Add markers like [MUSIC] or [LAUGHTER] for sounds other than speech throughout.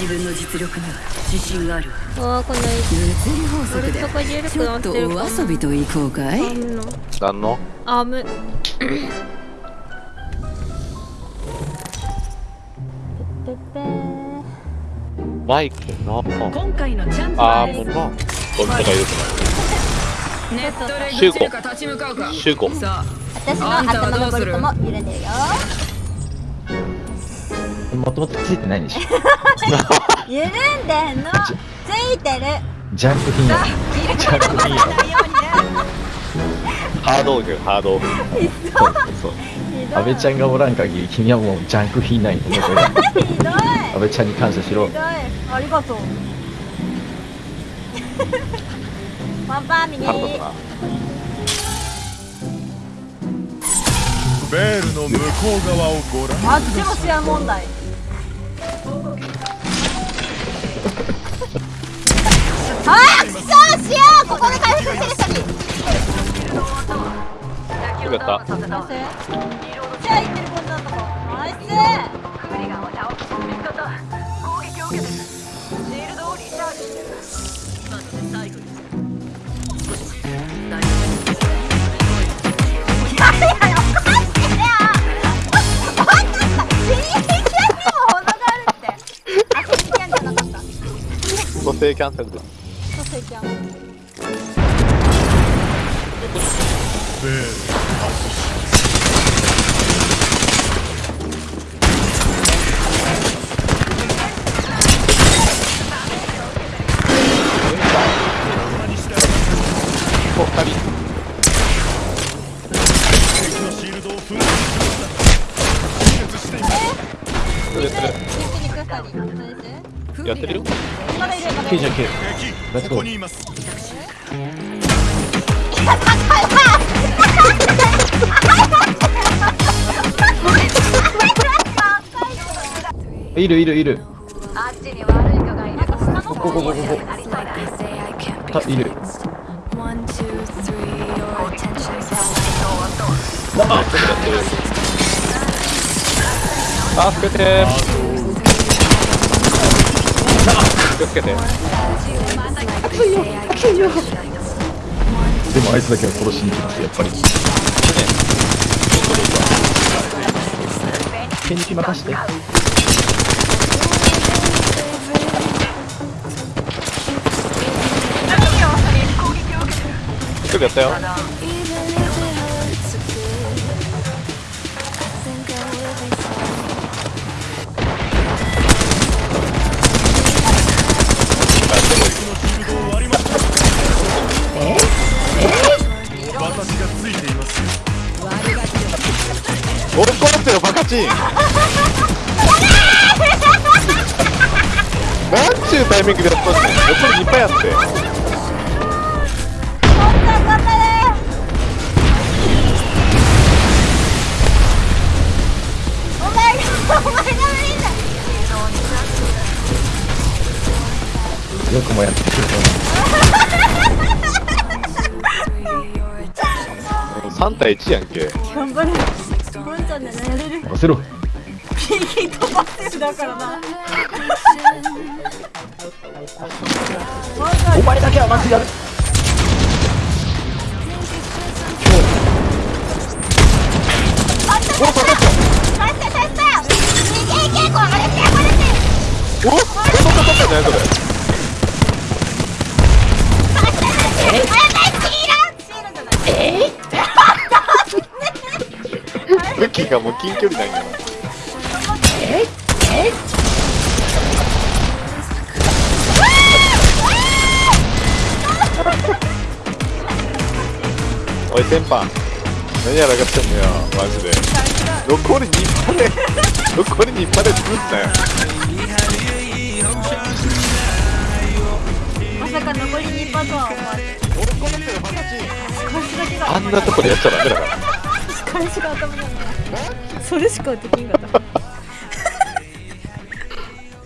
自分の実力には自信がある。わあこの物理法則でちょっとお遊びと行こうかい？何のアムマイクの今回のチャンピオンアームのが良くない。ネットでシューコシ私の頭のボルトも揺れてるよ。もともとついてないんでしょ？[LAUGHS] 緩んでんの。ついてる。ジャンク品や。ジャンク品や。[LAUGHS] ハードオフハードオフ。そうそう。安倍ちゃんがおらん限り君はもうジャンク品ないひどい。安倍ちゃんに感謝しろ。ひどい。ありがとう。パンパン右ベールの向こう側をご覧あっちも問題早くスカしようここで回復しるよかった。ここにキャンセルです。 새끼 야. 어, 다 리. やってみる。Let's go. こにいます。いるいるいる。ここここここ。いる。あ、あ、助てー。気をつけて。でもあいつだけは殺しに行きますやっぱり。ケンジ任して。すぐやったよ俺殺せよバカチン。[LAUGHS] なんちゅうタイミングでやったんだよ横にいっぱいあって。よくもやってくれ attention's [LAUGHS] 3対1やんけ。頑張れ。ボンちゃんでやれる。た任せろ右飛ばせるだからな。お前だけはやるおっ取った取った取ったねそれ武器がもう近距離なんやなおいテンパン何やらかってんのよマジで。残り2パで残り2パで作ったよ。まさか残り2パとは思わず。あんなとこでやっちゃダメだから彼氏が頭にない。それしかできんかった。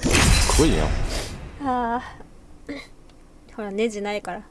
すごいよああ。ほらネジないから。